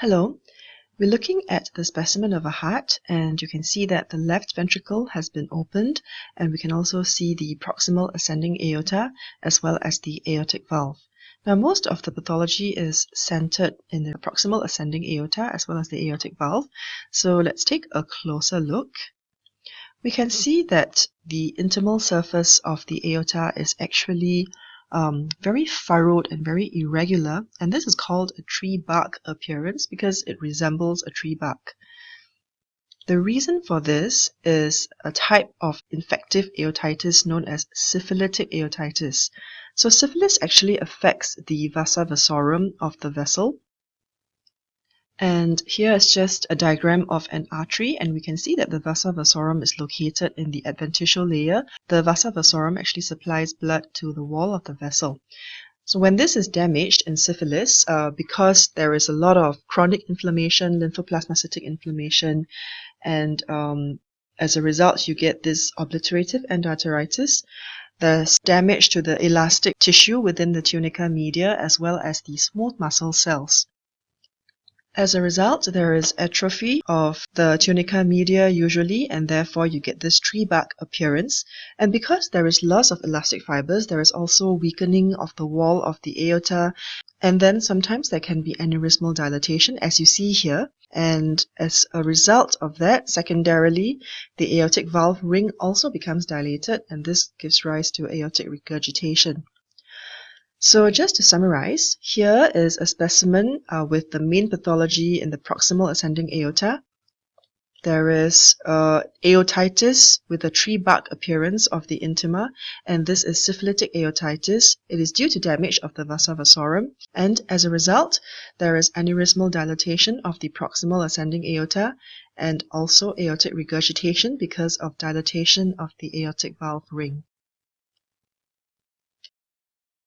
Hello, we're looking at the specimen of a heart and you can see that the left ventricle has been opened and we can also see the proximal ascending aorta as well as the aortic valve. Now most of the pathology is centered in the proximal ascending aorta as well as the aortic valve. So let's take a closer look. We can see that the intimal surface of the aorta is actually um, very furrowed and very irregular and this is called a tree bark appearance because it resembles a tree bark. The reason for this is a type of infective aortitis known as syphilitic aortitis. So syphilis actually affects the vasa vasorum of the vessel and here is just a diagram of an artery and we can see that the vasa vasorum is located in the adventitial layer. The vasa vasorum actually supplies blood to the wall of the vessel. So when this is damaged in syphilis, uh, because there is a lot of chronic inflammation, lymphoplasmacytic inflammation, and um, as a result you get this obliterative endarteritis, there's damage to the elastic tissue within the tunica media as well as the smooth muscle cells. As a result, there is atrophy of the tunica media usually, and therefore you get this tree bark appearance. And because there is loss of elastic fibers, there is also weakening of the wall of the aorta, and then sometimes there can be aneurysmal dilatation, as you see here. And as a result of that, secondarily, the aortic valve ring also becomes dilated, and this gives rise to aortic regurgitation. So just to summarize, here is a specimen uh, with the main pathology in the proximal ascending aorta. There is uh, aortitis with a tree bark appearance of the intima, and this is syphilitic aortitis. It is due to damage of the vasa vasorum, and as a result, there is aneurysmal dilatation of the proximal ascending aorta, and also aortic regurgitation because of dilatation of the aortic valve ring.